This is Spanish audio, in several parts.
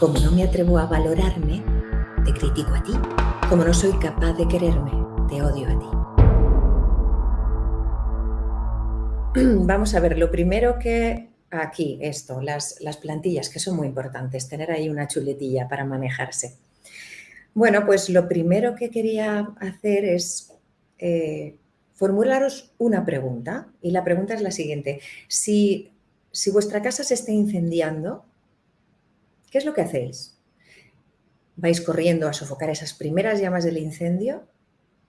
Como no me atrevo a valorarme, te critico a ti. Como no soy capaz de quererme, te odio a ti. Vamos a ver, lo primero que aquí, esto, las, las plantillas, que son muy importantes, tener ahí una chuletilla para manejarse. Bueno, pues lo primero que quería hacer es eh, formularos una pregunta. Y la pregunta es la siguiente. Si, si vuestra casa se está incendiando, ¿qué es lo que hacéis? ¿Vais corriendo a sofocar esas primeras llamas del incendio?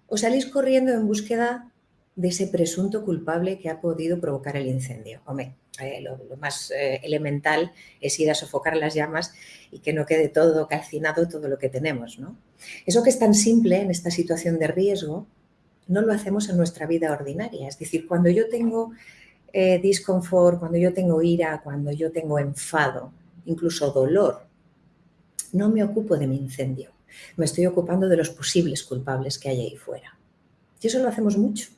¿O salís corriendo en búsqueda de ese presunto culpable que ha podido provocar el incendio? Eh, lo, más eh, elemental es ir a sofocar las llamas y que no quede todo calcinado todo lo que tenemos. ¿no? Eso que es tan simple en esta situación de riesgo, no lo hacemos en nuestra vida ordinaria. Es decir, cuando yo tengo eh, disconfort, cuando yo tengo ira, cuando yo tengo enfado, incluso dolor, no me ocupo de mi incendio. Me estoy ocupando de los posibles culpables que hay ahí fuera. Y eso lo hacemos mucho.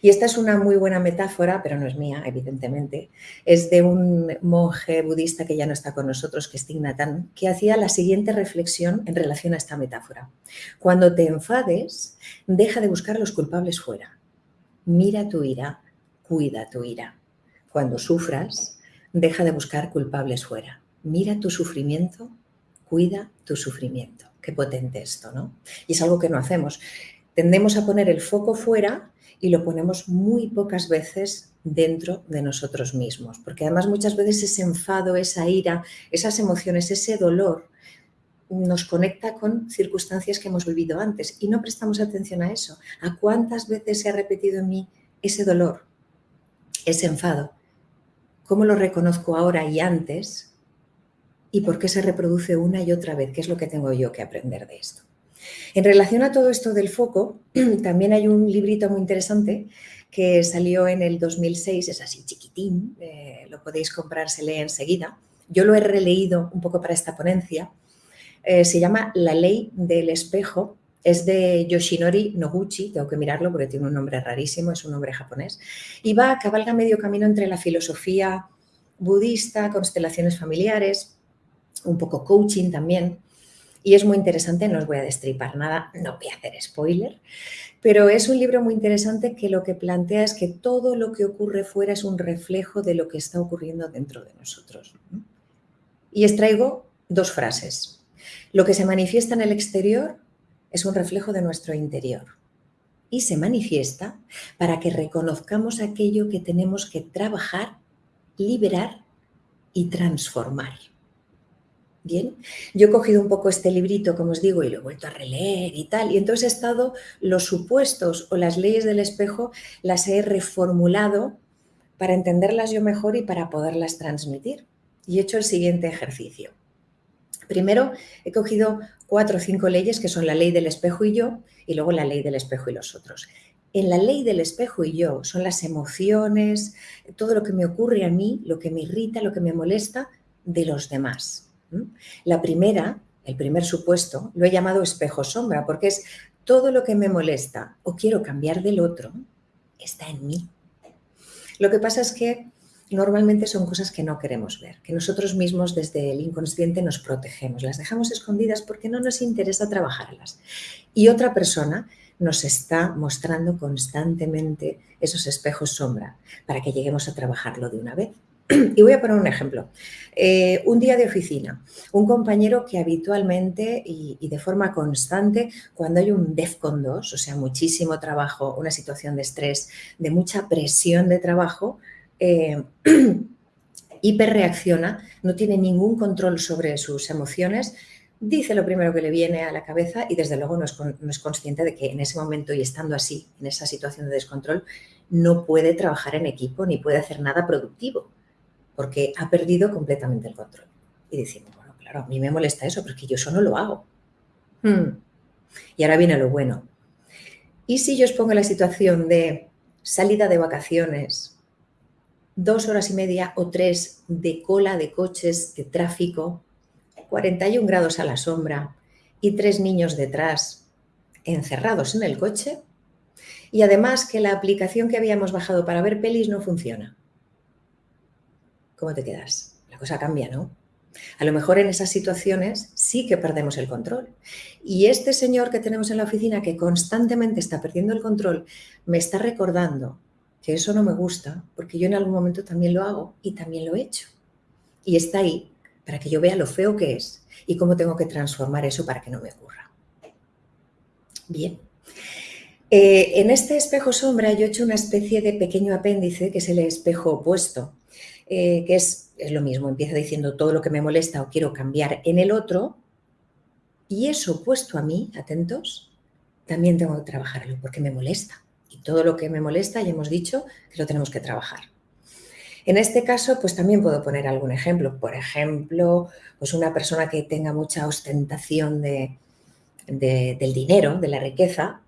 Y esta es una muy buena metáfora, pero no es mía, evidentemente. Es de un monje budista que ya no está con nosotros, que es Tignatan, que hacía la siguiente reflexión en relación a esta metáfora. Cuando te enfades, deja de buscar los culpables fuera. Mira tu ira, cuida tu ira. Cuando sufras, deja de buscar culpables fuera. Mira tu sufrimiento, cuida tu sufrimiento. Qué potente esto, ¿no? Y es algo que no hacemos. Tendemos a poner el foco fuera y lo ponemos muy pocas veces dentro de nosotros mismos, porque además muchas veces ese enfado, esa ira, esas emociones, ese dolor nos conecta con circunstancias que hemos vivido antes y no prestamos atención a eso. ¿A cuántas veces se ha repetido en mí ese dolor, ese enfado? ¿Cómo lo reconozco ahora y antes? ¿Y por qué se reproduce una y otra vez? ¿Qué es lo que tengo yo que aprender de esto? En relación a todo esto del foco, también hay un librito muy interesante que salió en el 2006, es así chiquitín, eh, lo podéis comprar, se lee enseguida. Yo lo he releído un poco para esta ponencia. Eh, se llama La ley del espejo, es de Yoshinori Noguchi, tengo que mirarlo porque tiene un nombre rarísimo, es un nombre japonés, y va, cabalga medio camino entre la filosofía budista, constelaciones familiares, un poco coaching también, y es muy interesante, no os voy a destripar nada, no voy a hacer spoiler, pero es un libro muy interesante que lo que plantea es que todo lo que ocurre fuera es un reflejo de lo que está ocurriendo dentro de nosotros. Y extraigo dos frases. Lo que se manifiesta en el exterior es un reflejo de nuestro interior y se manifiesta para que reconozcamos aquello que tenemos que trabajar, liberar y transformar. Bien, yo he cogido un poco este librito, como os digo, y lo he vuelto a releer y tal, y entonces he estado los supuestos o las leyes del espejo, las he reformulado para entenderlas yo mejor y para poderlas transmitir. Y he hecho el siguiente ejercicio. Primero, he cogido cuatro o cinco leyes que son la ley del espejo y yo, y luego la ley del espejo y los otros. En la ley del espejo y yo son las emociones, todo lo que me ocurre a mí, lo que me irrita, lo que me molesta de los demás. La primera, el primer supuesto, lo he llamado espejo-sombra porque es todo lo que me molesta o quiero cambiar del otro, está en mí. Lo que pasa es que normalmente son cosas que no queremos ver, que nosotros mismos desde el inconsciente nos protegemos, las dejamos escondidas porque no nos interesa trabajarlas. Y otra persona nos está mostrando constantemente esos espejos sombra para que lleguemos a trabajarlo de una vez. Y voy a poner un ejemplo. Eh, un día de oficina, un compañero que habitualmente y, de forma constante, cuando hay un DEFCON 2, o sea, muchísimo trabajo, una situación de estrés, de mucha presión de trabajo, eh, hiperreacciona, no tiene ningún control sobre sus emociones, dice lo primero que le viene a la cabeza y desde luego no es, consciente de que en ese momento y estando así, en esa situación de descontrol, no puede trabajar en equipo ni puede hacer nada productivo porque ha perdido completamente el control. Y decimos, bueno, claro, a mí me molesta eso, porque yo eso no lo hago. Hmm. Y ahora viene lo bueno. ¿Y si yo os pongo la situación de salida de vacaciones, dos horas y media o tres de cola de coches, de tráfico, 41 grados a la sombra y tres niños detrás encerrados en el coche? Y además que la aplicación que habíamos bajado para ver pelis no funciona. ¿cómo te quedas? La cosa cambia, ¿no? A lo mejor en esas situaciones sí que perdemos el control. Y este señor que tenemos en la oficina que constantemente está perdiendo el control, me está recordando que eso no me gusta porque yo en algún momento también lo hago y también lo he hecho. Y está ahí para que yo vea lo feo que es y cómo tengo que transformar eso para que no me ocurra. Bien. Eh, en este espejo sombra yo he hecho una especie de pequeño apéndice que es el espejo opuesto, eh, que es, es lo mismo, empieza diciendo todo lo que me molesta o quiero cambiar en el otro y eso opuesto a mí, atentos, también tengo que trabajarlo porque me molesta. Y todo lo que me molesta ya hemos dicho que lo tenemos que trabajar. En este caso, pues también puedo poner algún ejemplo. Por ejemplo, pues una persona que tenga mucha ostentación de, del dinero, de la riqueza,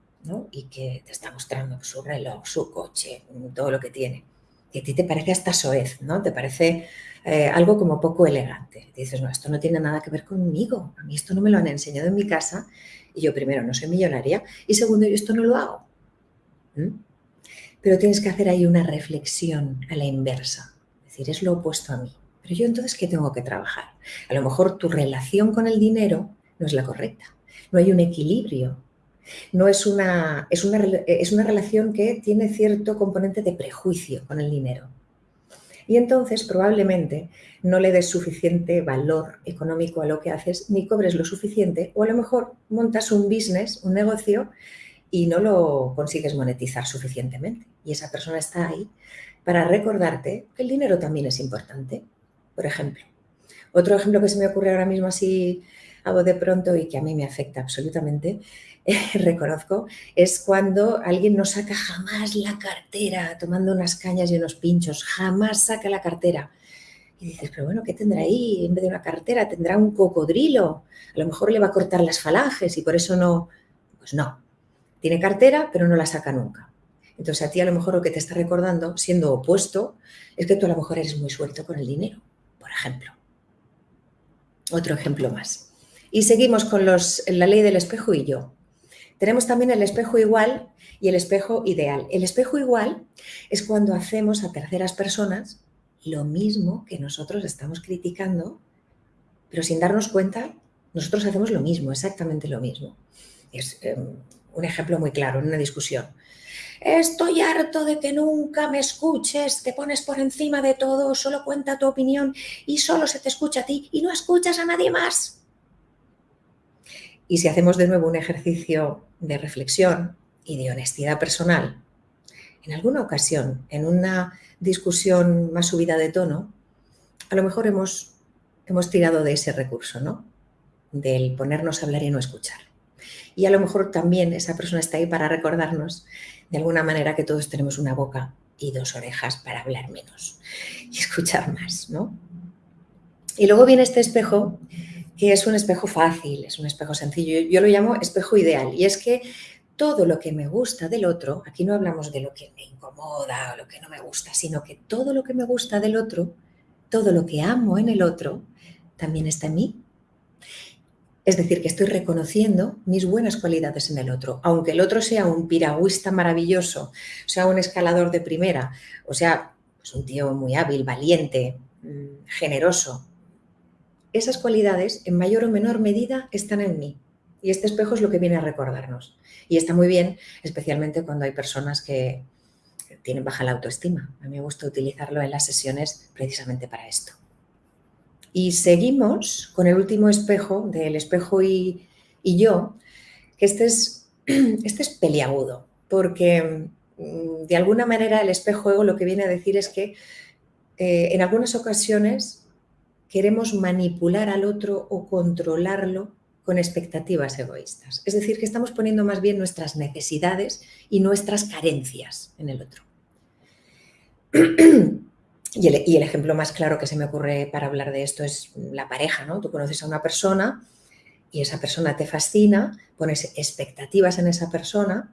y que te está mostrando su reloj, su coche, todo lo que tiene. Y a ti te parece hasta soez, ¿no? Te parece eh, algo como poco elegante. dices, no, esto no tiene nada que ver conmigo. A mí esto no me lo han enseñado en mi casa. Y yo primero no soy millonaria y segundo yo esto no lo hago. Pero tienes que hacer ahí una reflexión a la inversa. Es decir, es lo opuesto a mí. Pero yo entonces, ¿qué tengo que trabajar? A lo mejor tu relación con el dinero no es la correcta. No hay un equilibrio. No es una, es una, es una relación que tiene cierto componente de prejuicio con el dinero. Y entonces probablemente no le des suficiente valor económico a lo que haces, ni cobres lo suficiente, o a lo mejor montas un business, un negocio, y no lo consigues monetizar suficientemente. Y esa persona está ahí para recordarte que el dinero también es importante, por ejemplo. Otro ejemplo que se me ocurre ahora mismo así hago de pronto y que a mí me afecta absolutamente, reconozco, es cuando alguien no saca jamás la cartera tomando unas cañas y unos pinchos, jamás saca la cartera. Y dices, pero bueno, ¿qué tendrá ahí? En vez de una cartera tendrá un cocodrilo, a lo mejor le va a cortar las falanges y por eso no, pues no, tiene cartera, pero no la saca nunca. Entonces a ti a lo mejor lo que te está recordando, siendo opuesto, es que tú a lo mejor eres muy suelto con el dinero, por ejemplo. Otro ejemplo más. Y seguimos con los, la ley del espejo y yo. Tenemos también el espejo igual y el espejo ideal. El espejo igual es cuando hacemos a terceras personas lo mismo que nosotros estamos criticando, pero sin darnos cuenta, nosotros hacemos lo mismo, exactamente lo mismo. Es, em, un ejemplo muy claro en una discusión. Estoy harto de que nunca me escuches, te pones por encima de todo, solo cuenta tu opinión y solo se te escucha a ti y no escuchas a nadie más. Y si hacemos de nuevo un ejercicio de reflexión y de honestidad personal, en alguna ocasión, en una discusión más subida de tono, a lo mejor hemos, hemos tirado de ese recurso, ¿no? Del ponernos a hablar y no escuchar. Y a lo mejor también esa persona está ahí para recordarnos de alguna manera que todos tenemos una boca y dos orejas para hablar menos y escuchar más, ¿no? Y luego viene este espejo, que es un espejo fácil, es un espejo sencillo. Yo lo llamo espejo ideal. Y es que todo lo que me gusta del otro, aquí no hablamos de lo que me incomoda o lo que no me gusta, sino que todo lo que me gusta del otro, todo lo que amo en el otro, también está en mí es decir, que estoy reconociendo mis buenas cualidades en el otro. Aunque el otro sea un piragüista maravilloso, sea un escalador de primera, o sea, pues un tío muy hábil, valiente, mm, generoso. Esas cualidades, en mayor o menor medida, están en mí. Y este espejo es lo que viene a recordarnos. Y está muy bien, especialmente cuando hay personas que tienen baja la autoestima. A mí me gusta utilizarlo en las sesiones precisamente para esto. Y seguimos con el último espejo, del espejo y, yo, que este es, este es peliagudo, porque mm, de alguna manera el espejo ego lo que viene a decir es que eh, en algunas ocasiones queremos manipular al otro o controlarlo con expectativas egoístas. Es decir, que estamos poniendo más bien nuestras necesidades y nuestras carencias en el otro. Y el, ejemplo más claro que se me ocurre para hablar de esto es la pareja, ¿no? Tú conoces a una persona y esa persona te fascina, pones expectativas en esa persona,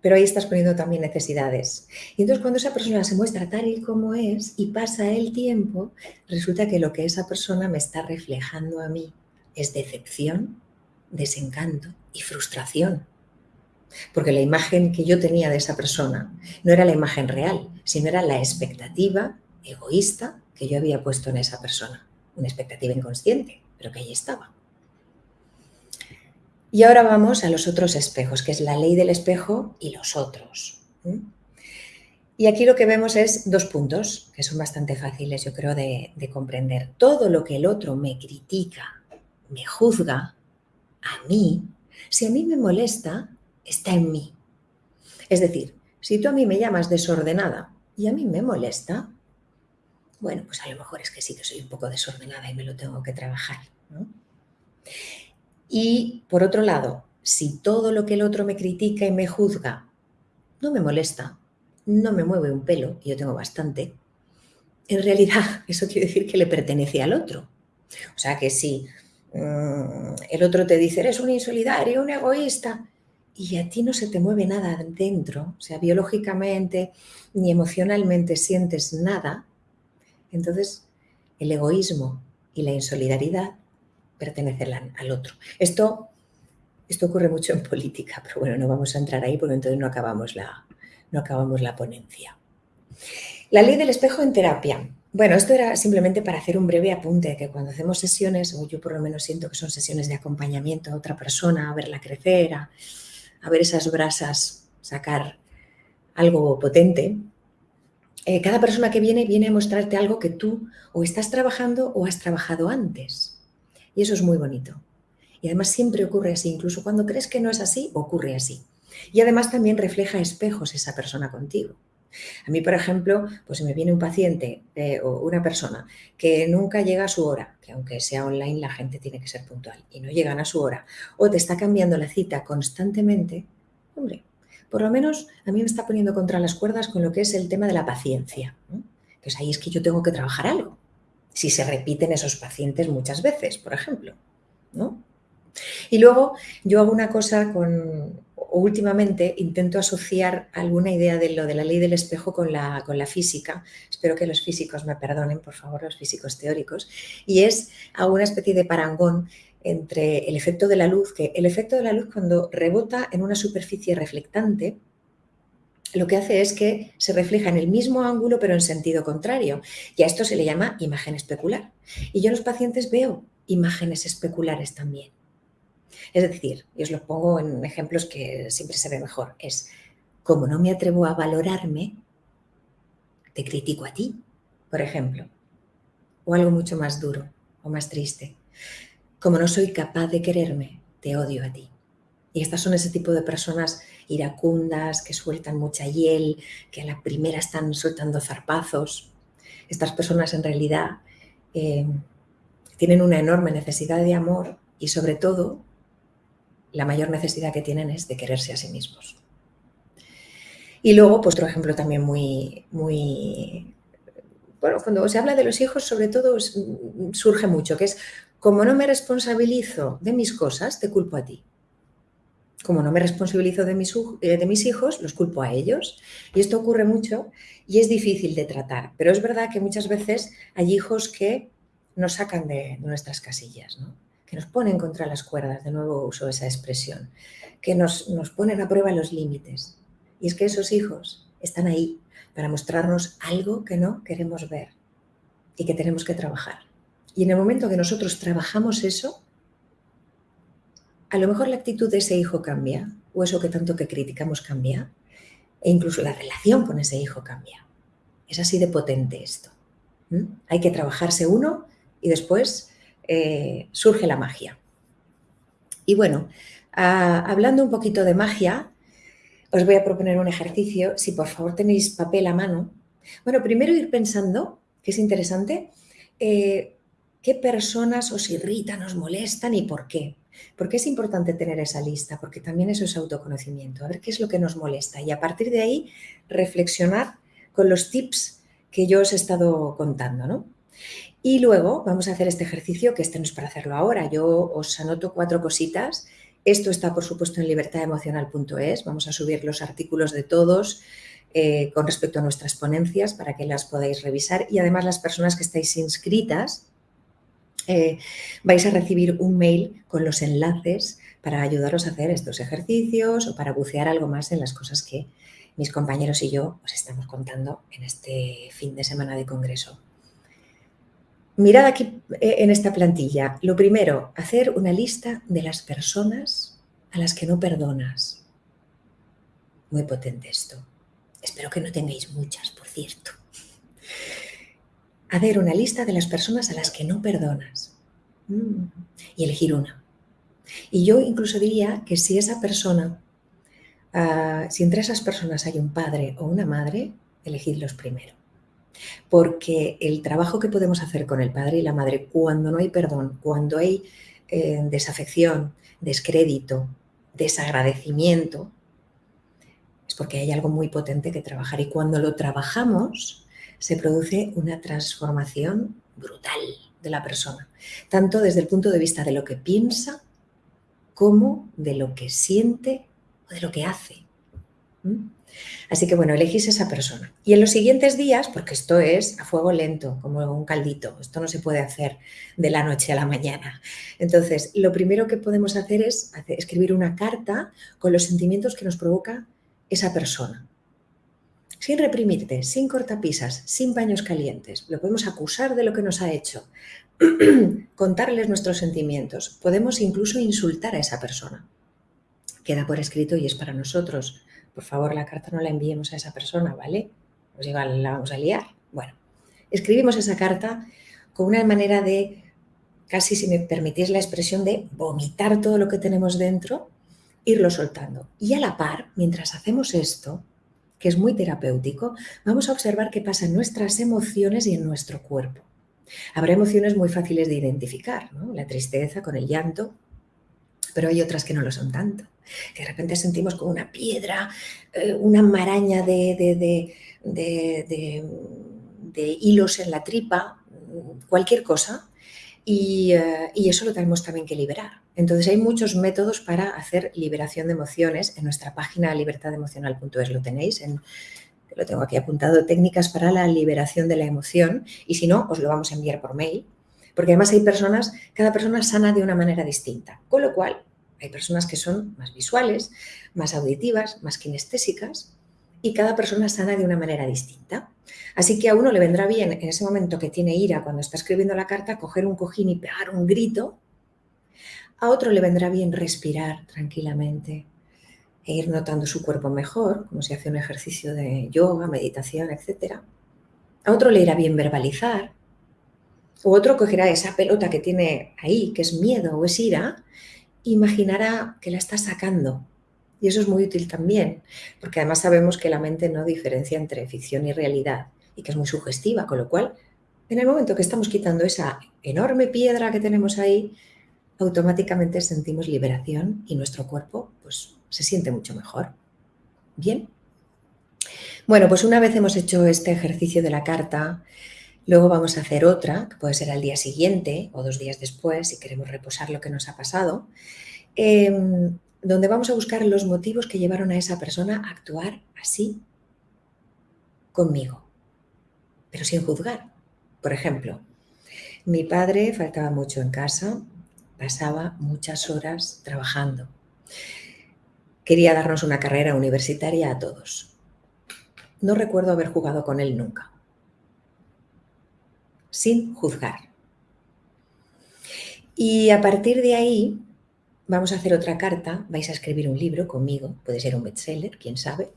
pero ahí estás poniendo también necesidades. Y entonces cuando esa persona se muestra tal y como es y pasa el tiempo, resulta que lo que esa persona me está reflejando a mí es decepción, desencanto y frustración. Porque la imagen que yo tenía de esa persona no era la imagen real, sino era la expectativa egoísta que yo había puesto en esa persona. una expectativa inconsciente, pero que ahí estaba. Y ahora vamos a los otros espejos, que es la ley del espejo y los otros. Y aquí lo que vemos es dos puntos que son bastante fáciles, yo creo, de, de comprender. Todo lo que el otro me critica, me juzga, a mí, si a mí me molesta, está en mí. Es decir, si tú a mí me llamas desordenada y a mí me molesta, bueno, pues a lo mejor es que sí que soy un poco desordenada y me lo tengo que trabajar. Y por otro lado, si todo lo que el otro me critica y me juzga no me molesta, no me mueve un pelo, y yo tengo bastante, en realidad eso quiere decir que le pertenece al otro. O sea que si mm, el otro te dice, eres un insolidario, un egoísta, y a ti no se te mueve nada dentro, o sea, biológicamente ni emocionalmente sientes nada, entonces el egoísmo y la insolidaridad pertenecen al otro. Esto, esto ocurre mucho en política, pero bueno, no vamos a entrar ahí porque entonces no acabamos la, no acabamos la ponencia. La ley del espejo en terapia. Bueno, esto era simplemente para hacer un breve apunte, que cuando hacemos sesiones, o yo por lo menos siento que son sesiones de acompañamiento a otra persona, a verla crecer, a, ver esas brasas, sacar algo potente, eh, cada persona que viene viene a mostrarte algo que tú o estás trabajando o has trabajado antes. Y eso es muy bonito. Y además siempre ocurre así, incluso cuando crees que no es así, ocurre así. Y además también refleja espejos esa persona contigo. A mí, por ejemplo, pues si me viene un paciente eh, o una persona que nunca llega a su hora, que aunque sea online la gente tiene que ser puntual y no llegan a su hora, o te está cambiando la cita constantemente, hombre, por lo menos a mí me está poniendo contra las cuerdas con lo que es el tema de la paciencia. Que es ahí es que yo tengo que trabajar algo. Si se repiten esos pacientes muchas veces, por ejemplo. ¿no? Y luego yo hago una cosa con, últimamente intento asociar alguna idea de lo de la ley del espejo con la, con la física. Espero que los físicos me perdonen, por favor, los físicos teóricos. Y es a una especie de parangón entre el efecto de la luz, que el efecto de la luz cuando rebota en una superficie reflectante, lo que hace es que se refleja en el mismo ángulo pero en sentido contrario. Y a esto se le llama imagen especular. Y yo en los pacientes veo imágenes especulares también. Es decir, y os lo pongo en ejemplos que siempre se ve mejor, es como no me atrevo a valorarme, te critico a ti, por ejemplo. O algo mucho más duro o más triste. Como no soy capaz de quererme, te odio a ti. Y estas son ese tipo de personas iracundas, que sueltan mucha hiel, que a la primera están soltando zarpazos. Estas personas en realidad eh, tienen una enorme necesidad de amor y sobre todo la mayor necesidad que tienen es de quererse a sí mismos. Y luego, pues otro ejemplo también muy, muy... Bueno, cuando se habla de los hijos, sobre todo surge mucho, que es, como no me responsabilizo de mis cosas, te culpo a ti. Como no me responsabilizo de mis, eh, de mis hijos, los culpo a ellos. Y esto ocurre mucho y es difícil de tratar. Pero es verdad que muchas veces hay hijos que nos sacan de nuestras casillas, ¿no? Que nos ponen contra las cuerdas, de nuevo uso esa expresión, que nos, nos ponen a prueba los límites. Y es que esos hijos están ahí para mostrarnos algo que no queremos ver y que tenemos que trabajar. Y en el momento que nosotros trabajamos eso, a lo mejor la actitud de ese hijo cambia, o eso que tanto que criticamos cambia, e incluso la relación con ese hijo cambia. Es así de potente esto. Hay que trabajarse uno y después eh, surge la magia. Y bueno, hablando un poquito de magia, os voy a proponer un ejercicio. Si por favor tenéis papel a mano. Bueno, primero ir pensando, que es interesante, eh, qué personas os irritan, os molestan y por qué. Porque es importante tener esa lista, porque también eso es autoconocimiento, a ver qué es lo que nos molesta y a partir de ahí reflexionar con los tips que yo os he estado contando, ¿no? Y luego vamos a hacer este ejercicio, que este no es para hacerlo ahora. Yo os anoto cuatro cositas. Esto está, por supuesto, en libertademocional.es. Vamos a subir los artículos de todos eh, con respecto a nuestras ponencias para que las podáis revisar. Y además las personas que estáis inscritas eh, vais a recibir un mail con los enlaces para ayudaros a hacer estos ejercicios o para bucear algo más en las cosas que mis compañeros y yo os estamos contando en este fin de semana de congreso. Mirad aquí eh, en esta plantilla. Lo primero, hacer una lista de las personas a las que no perdonas. Muy potente esto. Espero que no tengáis muchas, por cierto. Hacer una lista de las personas a las que no perdonas. Mm. Y elegir una. Y yo incluso diría que si esa persona, ah, si entre esas personas hay un padre o una madre, elegidlos primero. Porque el trabajo que podemos hacer con el padre y la madre cuando no hay perdón, cuando hay eh, desafección, descrédito, desagradecimiento, es porque hay algo muy potente que trabajar. Y cuando lo trabajamos, se produce una transformación brutal de la persona, tanto desde el punto de vista de lo que piensa como de lo que siente o de lo que hace. Así que bueno, elegís esa persona. Y en los siguientes días, porque esto es a fuego lento, como un caldito, esto no se puede hacer de la noche a la mañana. Entonces, lo primero que podemos hacer es escribir una carta con los sentimientos que nos provoca esa persona. Sin reprimirte, sin cortapisas, sin paños calientes. Lo podemos acusar de lo que nos ha hecho, contarles nuestros sentimientos. Podemos incluso insultar a esa persona. Queda por escrito y es para nosotros por favor la carta no la enviemos a esa persona, ¿vale? Pues igual la vamos a liar. Bueno, escribimos esa carta con una manera de, casi si me permitís la expresión, de vomitar todo lo que tenemos dentro, irlo soltando. Y a la par, mientras hacemos esto, que es muy terapéutico, vamos a observar qué pasa en nuestras emociones y en nuestro cuerpo. Habrá emociones muy fáciles de identificar, ¿no? la tristeza con el llanto, pero hay otras que no lo son tanto que de repente sentimos como una piedra, eh, una maraña de, hilos en la tripa, cualquier cosa, y, eh, y, eso lo tenemos también que liberar. Entonces hay muchos métodos para hacer liberación de emociones. En nuestra página libertademocional.es lo tenéis, en, lo tengo aquí apuntado, técnicas para la liberación de la emoción, y si no, os lo vamos a enviar por mail, porque además hay personas, cada persona sana de una manera distinta, con lo cual hay personas que son más visuales, más auditivas, más kinestésicas y cada persona sana de una manera distinta. Así que a uno le vendrá bien en ese momento que tiene ira cuando está escribiendo la carta coger un cojín y pegar un grito. A otro le vendrá bien respirar tranquilamente e ir notando su cuerpo mejor, como si hace un ejercicio de yoga, meditación, etc. A otro le irá bien verbalizar. O otro cogerá esa pelota que tiene ahí, que es miedo o es ira, imaginará que la está sacando. Y eso es muy útil también, porque además sabemos que la mente no diferencia entre ficción y realidad y que es muy sugestiva, con lo cual, en el momento que estamos quitando esa enorme piedra que tenemos ahí, automáticamente sentimos liberación y nuestro cuerpo pues, se siente mucho mejor. Bien. Bueno, pues una vez hemos hecho este ejercicio de la carta, Luego vamos a hacer otra, que puede ser al día siguiente o dos días después, si queremos reposar lo que nos ha pasado, em, donde vamos a buscar los motivos que llevaron a esa persona a actuar así conmigo, pero sin juzgar. Por ejemplo, mi padre faltaba mucho en casa, pasaba muchas horas trabajando. Quería darnos una carrera universitaria a todos. No recuerdo haber jugado con él nunca sin juzgar. Y a partir de ahí vamos a hacer otra carta, vais a escribir un libro conmigo, puede ser un bestseller, quién sabe.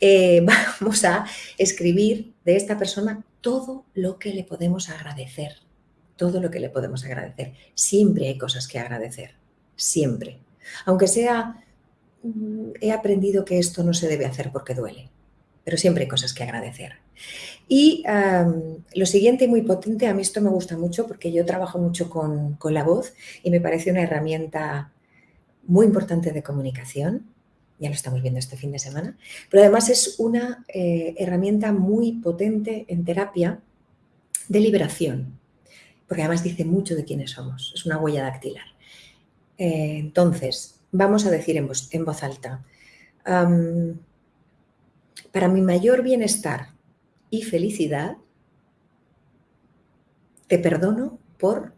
Eh, vamos a escribir de esta persona todo lo que le podemos agradecer, todo lo que le podemos agradecer. Siempre hay cosas que agradecer, siempre. Aunque sea, mm, he aprendido que esto no se debe hacer porque duele, pero siempre hay cosas que agradecer. Y lo siguiente muy potente, a mí esto me gusta mucho porque yo trabajo mucho con, la voz y me parece una herramienta muy importante de comunicación, ya lo estamos viendo este fin de semana, pero además es una eh, herramienta muy potente en terapia de liberación, porque además dice mucho de quiénes somos, es una huella dactilar. Eh, entonces, vamos a decir en voz, en voz alta, para mi mayor bienestar y felicidad, te perdono por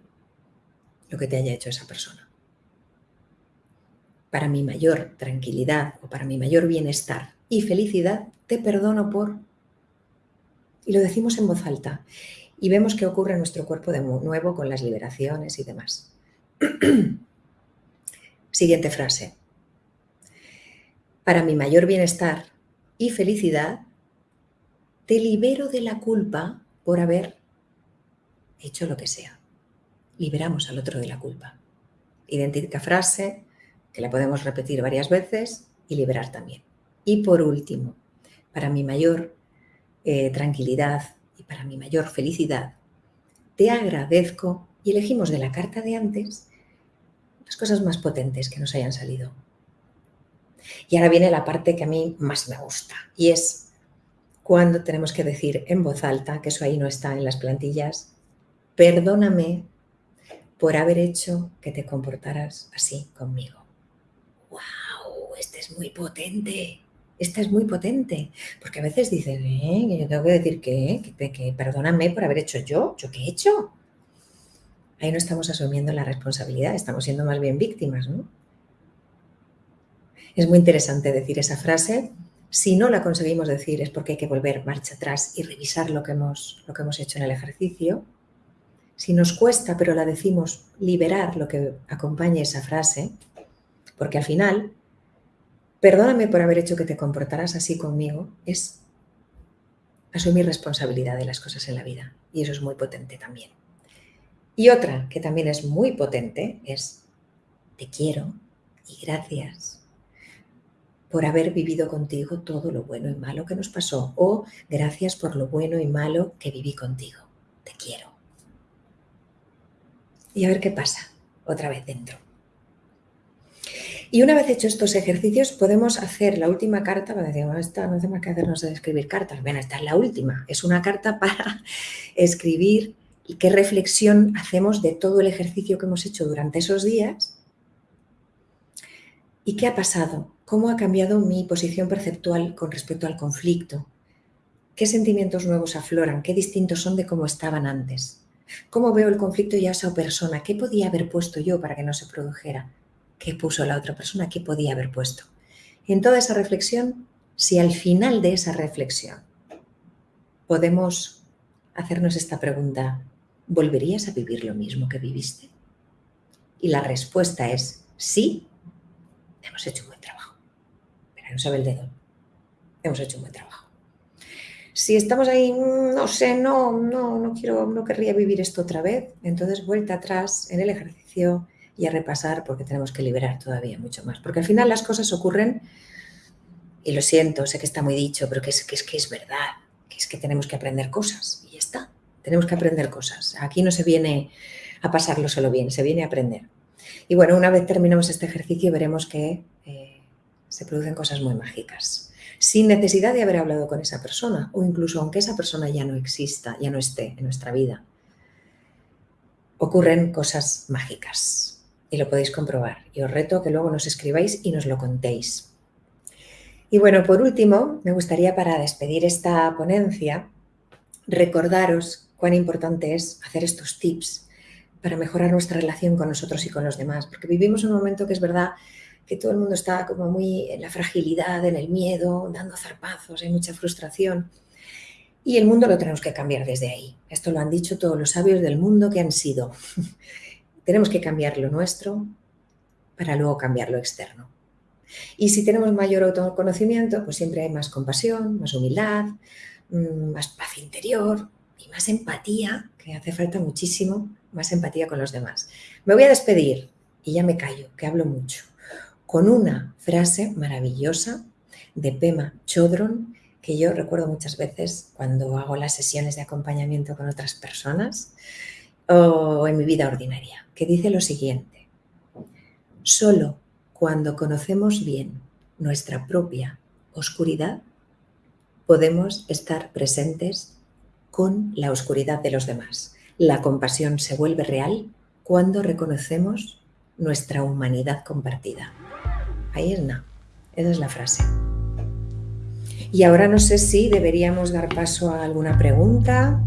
lo que te haya hecho esa persona. Para mi mayor tranquilidad o para mi mayor bienestar y felicidad, te perdono por... Y lo decimos en voz alta. y vemos qué ocurre en nuestro cuerpo de nuevo con las liberaciones y demás. Siguiente frase. Para mi mayor bienestar y felicidad, te libero de la culpa por haber hecho lo que sea. Liberamos al otro de la culpa. Idéntica frase que la podemos repetir varias veces y liberar también. Y por último, para mi mayor eh, tranquilidad y para mi mayor felicidad, te agradezco y elegimos de la carta de antes las cosas más potentes que nos hayan salido. Y ahora viene la parte que a mí más me gusta y es cuando tenemos que decir en voz alta, que eso ahí no está en las plantillas, perdóname por haber hecho que te comportaras así conmigo. ¡Wow! Este es muy potente. Esta es muy potente. Porque a veces dices, ¿eh? yo tengo que decir que, perdóname por haber hecho yo. ¿Yo qué he hecho? Ahí no estamos asumiendo la responsabilidad, estamos siendo más bien víctimas, ¿no? Es muy interesante decir esa frase. Si no la conseguimos decir es porque hay que volver marcha atrás y revisar lo que hemos, hecho en el ejercicio si nos cuesta, pero la decimos, liberar lo que acompañe esa frase, porque al final, perdóname por haber hecho que te comportaras así conmigo, es asumir responsabilidad de las cosas en la vida. Y eso es muy potente también. Y otra que también es muy potente es, te quiero y gracias por haber vivido contigo todo lo bueno y malo que nos pasó o gracias por lo bueno y malo que viví contigo. Te quiero y a ver qué pasa otra vez dentro. Y una vez hecho estos ejercicios, podemos hacer la última carta, para decir, esta no hace más que hacernos escribir cartas. Bueno, esta es la última. Es una carta para escribir qué reflexión hacemos de todo el ejercicio que hemos hecho durante esos días y qué ha pasado, cómo ha cambiado mi posición perceptual con respecto al conflicto, qué sentimientos nuevos afloran, qué distintos son de cómo estaban antes. ¿Cómo veo el conflicto y a esa persona? ¿Qué podía haber puesto yo para que no se produjera? ¿Qué puso la otra persona? ¿Qué podía haber puesto? En toda esa reflexión, si al final de esa reflexión podemos hacernos esta pregunta, ¿volverías a vivir lo mismo que viviste? Y la respuesta es sí, hemos hecho Pero no sabe el dedo. Hemos hecho un buen trabajo. Si estamos ahí, mm, no sé, no, no, no quiero, no querría vivir esto otra vez, entonces vuelta atrás en el ejercicio y a repasar porque tenemos que liberar todavía mucho más. Porque al final las cosas ocurren, y lo siento, sé que está muy dicho, pero que es que es, que es verdad, que es que tenemos que aprender cosas y ya está, tenemos que aprender cosas. Aquí no se viene a pasarlo solo bien, se viene a aprender. Y bueno, una vez terminemos este ejercicio veremos que eh, se producen cosas muy mágicas sin necesidad de haber hablado con esa persona o incluso aunque esa persona ya no exista, ya no esté en nuestra vida. Ocurren cosas mágicas y lo podéis comprobar. Y os reto que luego nos escribáis y nos lo contéis. Y bueno, por último, me gustaría para despedir esta ponencia recordaros cuán importante es hacer estos tips para mejorar nuestra relación con nosotros y con los demás, porque vivimos un momento que es verdad que todo el mundo está como muy en la fragilidad, en el miedo, dando zarpazos, hay mucha frustración. Y el mundo lo tenemos que cambiar desde ahí. Esto lo han dicho todos los sabios del mundo que han sido. tenemos que cambiar lo nuestro para luego cambiar lo externo. Y si tenemos mayor autoconocimiento, pues siempre hay más compasión, más humildad, mm, más paz interior y más empatía, que hace falta muchísimo, más empatía con los demás. Me voy a despedir y ya me callo, que hablo mucho con una frase maravillosa de Pema Chodron que yo recuerdo muchas veces cuando hago las sesiones de acompañamiento con otras personas o en mi vida ordinaria, que dice lo siguiente, solo cuando conocemos bien nuestra propia oscuridad podemos estar presentes con la oscuridad de los demás. La compasión se vuelve real cuando reconocemos nuestra humanidad compartida. Es nada. Esa es la frase. Y ahora no sé si deberíamos dar paso a alguna pregunta